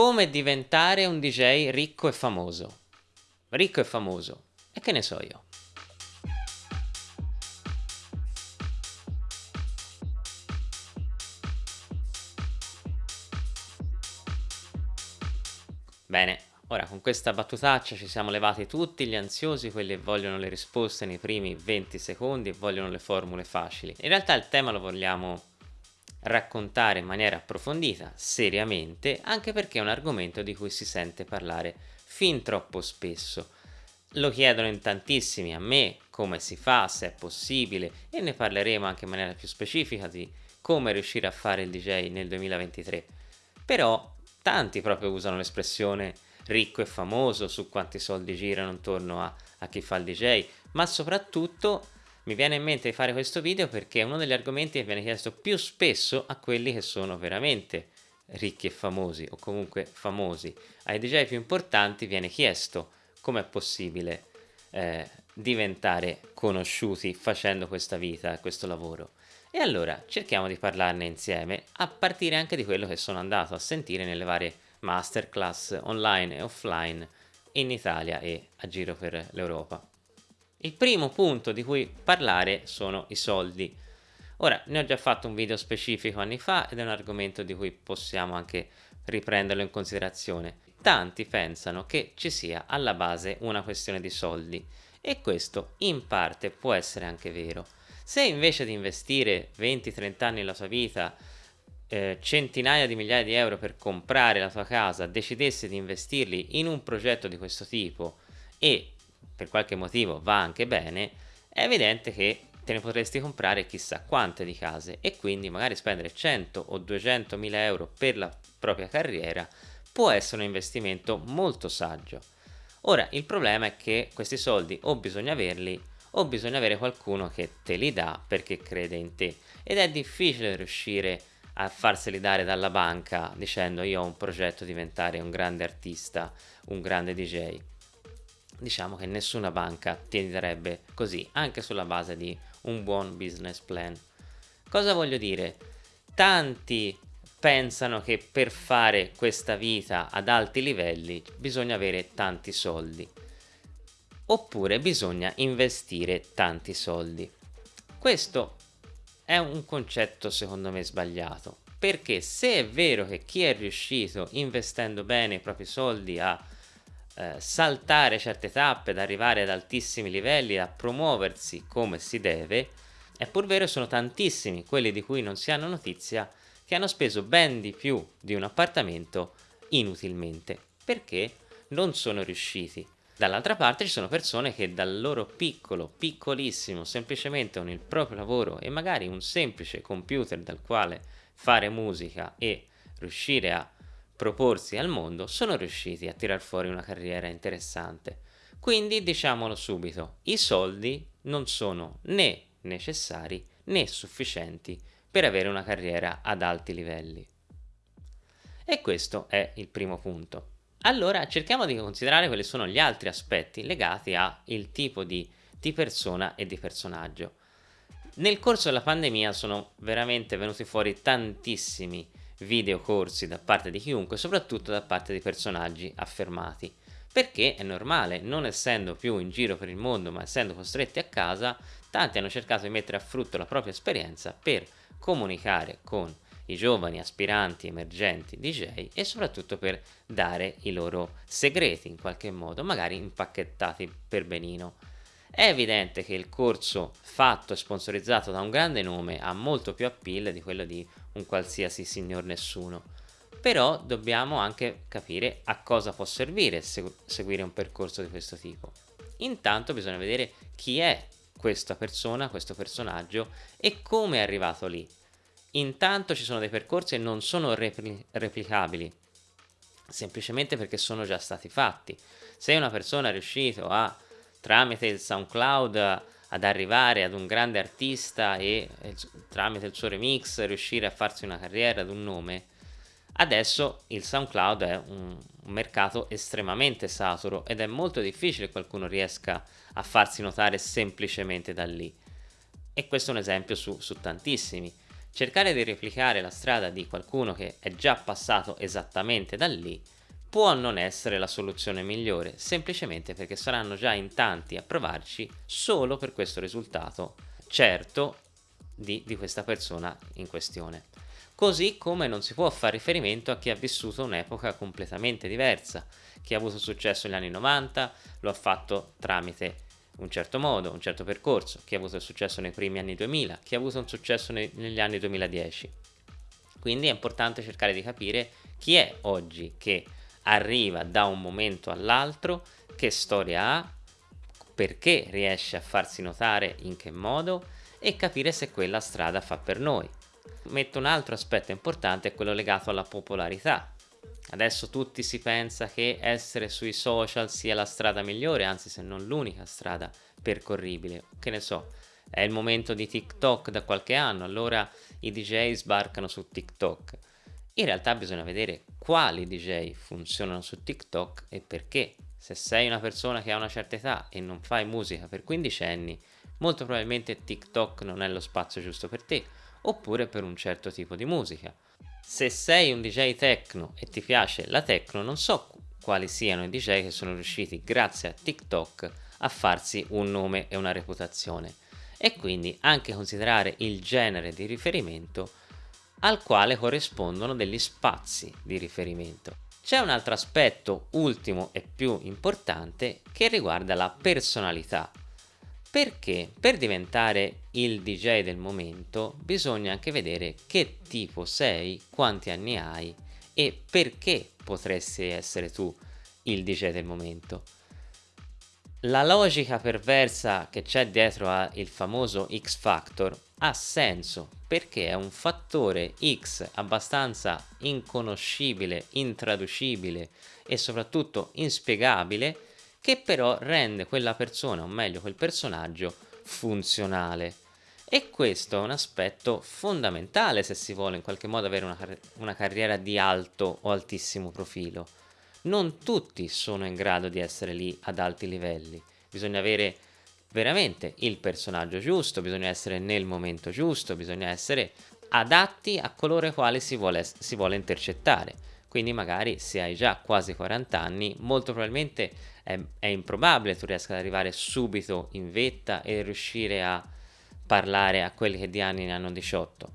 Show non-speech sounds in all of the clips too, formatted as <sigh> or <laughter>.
come diventare un DJ ricco e famoso. Ricco e famoso. E che ne so io. Bene, ora con questa battutaccia ci siamo levati tutti gli ansiosi, quelli che vogliono le risposte nei primi 20 secondi e vogliono le formule facili. In realtà il tema lo vogliamo raccontare in maniera approfondita, seriamente, anche perché è un argomento di cui si sente parlare fin troppo spesso. Lo chiedono in tantissimi a me, come si fa, se è possibile, e ne parleremo anche in maniera più specifica di come riuscire a fare il DJ nel 2023. Però tanti proprio usano l'espressione ricco e famoso su quanti soldi girano intorno a, a chi fa il DJ, ma soprattutto mi viene in mente di fare questo video perché è uno degli argomenti che viene chiesto più spesso a quelli che sono veramente ricchi e famosi o comunque famosi. Ai DJ più importanti viene chiesto come è possibile eh, diventare conosciuti facendo questa vita, questo lavoro. E allora cerchiamo di parlarne insieme, a partire anche di quello che sono andato a sentire nelle varie masterclass online e offline in Italia e a giro per l'Europa. Il primo punto di cui parlare sono i soldi. Ora, ne ho già fatto un video specifico anni fa ed è un argomento di cui possiamo anche riprenderlo in considerazione. Tanti pensano che ci sia alla base una questione di soldi e questo in parte può essere anche vero se invece di investire 20-30 anni della tua vita eh, centinaia di migliaia di euro per comprare la tua casa, decidessi di investirli in un progetto di questo tipo e per qualche motivo va anche bene, è evidente che te ne potresti comprare chissà quante di case e quindi magari spendere 100 o 200 mila euro per la propria carriera può essere un investimento molto saggio. Ora il problema è che questi soldi o bisogna averli o bisogna avere qualcuno che te li dà perché crede in te ed è difficile riuscire a farseli dare dalla banca dicendo io ho un progetto di diventare un grande artista, un grande DJ. Diciamo che nessuna banca ti darebbe così, anche sulla base di un buon business plan. Cosa voglio dire? Tanti pensano che per fare questa vita ad alti livelli bisogna avere tanti soldi oppure bisogna investire tanti soldi. Questo è un concetto secondo me sbagliato, perché se è vero che chi è riuscito investendo bene i propri soldi a eh, saltare certe tappe, ad arrivare ad altissimi livelli, a promuoversi come si deve, è pur vero sono tantissimi quelli di cui non si hanno notizia che hanno speso ben di più di un appartamento inutilmente, perché? Non sono riusciti. Dall'altra parte ci sono persone che dal loro piccolo, piccolissimo, semplicemente con il proprio lavoro e magari un semplice computer dal quale fare musica e riuscire a proporsi al mondo, sono riusciti a tirar fuori una carriera interessante. Quindi diciamolo subito, i soldi non sono né necessari né sufficienti per avere una carriera ad alti livelli. E questo è il primo punto. Allora cerchiamo di considerare quali sono gli altri aspetti legati al tipo di, di persona e di personaggio. Nel corso della pandemia sono veramente venuti fuori tantissimi videocorsi da parte di chiunque, soprattutto da parte di personaggi affermati. Perché è normale, non essendo più in giro per il mondo, ma essendo costretti a casa, tanti hanno cercato di mettere a frutto la propria esperienza per comunicare con i giovani aspiranti emergenti DJ e soprattutto per dare i loro segreti in qualche modo, magari impacchettati per benino. È evidente che il corso fatto e sponsorizzato da un grande nome ha molto più appeal di quello di un qualsiasi signor nessuno, però dobbiamo anche capire a cosa può servire seguire un percorso di questo tipo. Intanto bisogna vedere chi è questa persona, questo personaggio e come è arrivato lì Intanto ci sono dei percorsi che non sono repli replicabili, semplicemente perché sono già stati fatti. Se una persona è riuscito a, tramite il SoundCloud, ad arrivare ad un grande artista e, tramite il suo remix riuscire a farsi una carriera ad un nome, adesso il SoundCloud è un mercato estremamente saturo ed è molto difficile che qualcuno riesca a farsi notare semplicemente da lì. E questo è un esempio su, su tantissimi cercare di replicare la strada di qualcuno che è già passato esattamente da lì può non essere la soluzione migliore, semplicemente perché saranno già in tanti a provarci solo per questo risultato certo di, di questa persona in questione. Così come non si può fare riferimento a chi ha vissuto un'epoca completamente diversa, chi ha avuto successo negli anni 90 lo ha fatto tramite un certo modo, un certo percorso, chi ha avuto successo nei primi anni 2000, chi ha avuto un successo nei, negli anni 2010. Quindi è importante cercare di capire chi è oggi che arriva da un momento all'altro, che storia ha, perché riesce a farsi notare in che modo e capire se quella strada fa per noi. Metto un altro aspetto importante, quello legato alla popolarità. Adesso tutti si pensa che essere sui social sia la strada migliore, anzi se non l'unica strada percorribile. Che ne so, è il momento di TikTok da qualche anno, allora i DJ sbarcano su TikTok. In realtà bisogna vedere quali DJ funzionano su TikTok e perché. Se sei una persona che ha una certa età e non fai musica per 15 anni, molto probabilmente TikTok non è lo spazio giusto per te, oppure per un certo tipo di musica. Se sei un DJ techno e ti piace la techno, non so quali siano i DJ che sono riusciti grazie a TikTok a farsi un nome e una reputazione e quindi anche considerare il genere di riferimento al quale corrispondono degli spazi di riferimento. C'è un altro aspetto ultimo e più importante che riguarda la personalità perché per diventare il DJ del momento bisogna anche vedere che tipo sei, quanti anni hai e perché potresti essere tu il DJ del momento. La logica perversa che c'è dietro al famoso X Factor ha senso perché è un fattore X abbastanza inconoscibile, intraducibile e soprattutto inspiegabile che però rende quella persona, o meglio quel personaggio, funzionale. E questo è un aspetto fondamentale se si vuole in qualche modo avere una, una carriera di alto o altissimo profilo. Non tutti sono in grado di essere lì ad alti livelli, bisogna avere veramente il personaggio giusto, bisogna essere nel momento giusto, bisogna essere adatti a coloro ai quali si vuole, si vuole intercettare. Quindi magari se hai già quasi 40 anni, molto probabilmente è, è improbabile tu riesca ad arrivare subito in vetta e riuscire a parlare a quelli che di anni ne hanno 18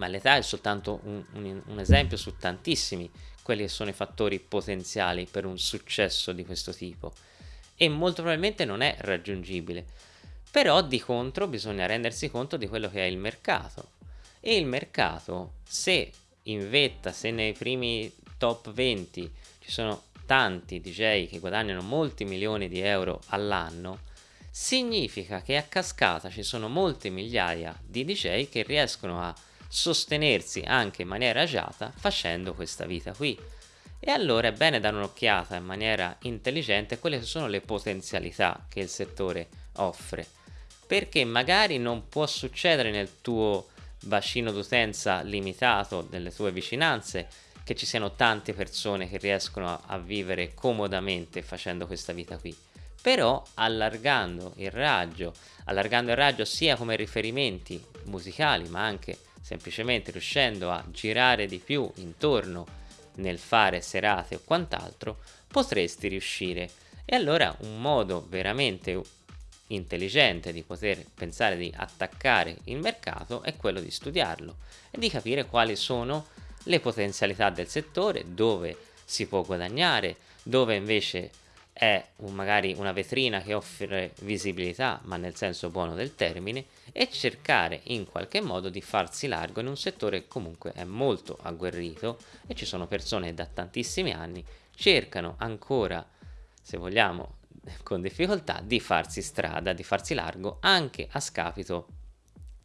ma l'età è soltanto un, un, un, esempio su tantissimi quelli che sono i fattori potenziali per un successo di questo tipo. E molto probabilmente non è raggiungibile. Però di contro bisogna rendersi conto di quello che è il mercato. E il mercato se in vetta se nei primi top 20 ci sono tanti DJ che guadagnano molti milioni di euro all'anno, significa che a cascata ci sono molte migliaia di DJ che riescono a sostenersi anche in maniera agiata facendo questa vita qui. E allora è bene dare un'occhiata in maniera intelligente a quelle che sono le potenzialità che il settore offre, perché magari non può succedere nel tuo bacino d'utenza limitato, nelle tue vicinanze, che ci siano tante persone che riescono a, vivere comodamente facendo questa vita qui però allargando il raggio allargando il raggio sia come riferimenti musicali ma anche semplicemente riuscendo a girare di più intorno nel fare serate o quant'altro potresti riuscire. E allora un modo veramente intelligente di poter pensare di attaccare il mercato è quello di studiarlo e di capire quali sono le potenzialità del settore, dove si può guadagnare, dove invece è un, magari una vetrina che offre visibilità, ma nel senso buono del termine, e cercare in qualche modo di farsi largo in un settore che comunque è molto agguerrito e ci sono persone da tantissimi anni cercano ancora, se vogliamo, <laughs> con difficoltà di farsi strada, di farsi largo anche a scapito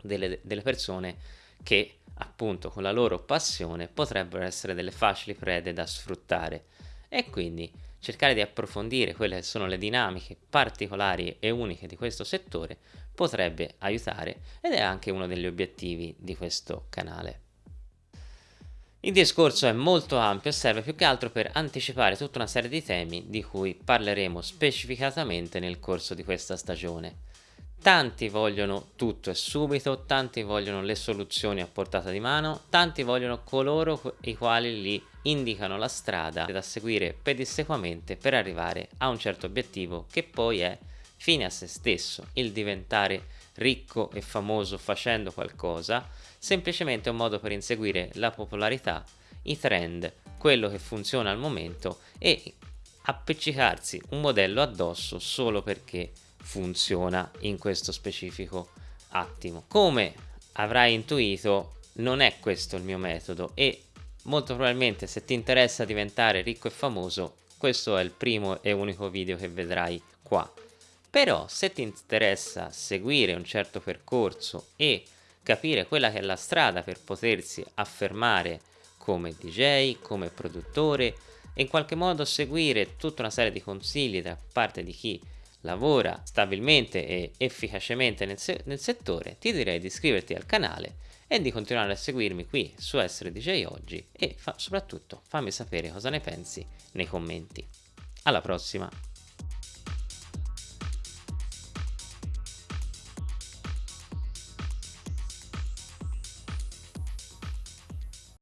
delle, delle persone che appunto con la loro passione potrebbero essere delle facili prede da sfruttare. E quindi cercare di approfondire quelle che sono le dinamiche particolari e uniche di questo settore potrebbe aiutare ed è anche uno degli obiettivi di questo canale. Il discorso è molto ampio e serve più che altro per anticipare tutta una serie di temi di cui parleremo specificatamente nel corso di questa stagione Tanti vogliono tutto e subito, tanti vogliono le soluzioni a portata di mano, tanti vogliono coloro i quali li indicano la strada da seguire pedissequamente per arrivare a un certo obiettivo che poi è fine a se stesso, il diventare ricco e famoso facendo qualcosa, semplicemente un modo per inseguire la popolarità, i trend, quello che funziona al momento e appiccicarsi un modello addosso solo perché funziona in questo specifico attimo. Come avrai intuito non è questo il mio metodo e molto probabilmente se ti interessa diventare ricco e famoso questo è il primo e unico video che vedrai qua. Però se ti interessa seguire un certo percorso e capire quella che è la strada per potersi affermare come DJ, come produttore in qualche modo seguire tutta una serie di consigli da parte di chi lavora stabilmente e efficacemente nel, se nel settore, ti direi di iscriverti al canale e di continuare a seguirmi qui su Essere DJ Oggi e fa soprattutto fammi sapere cosa ne pensi nei commenti. Alla prossima!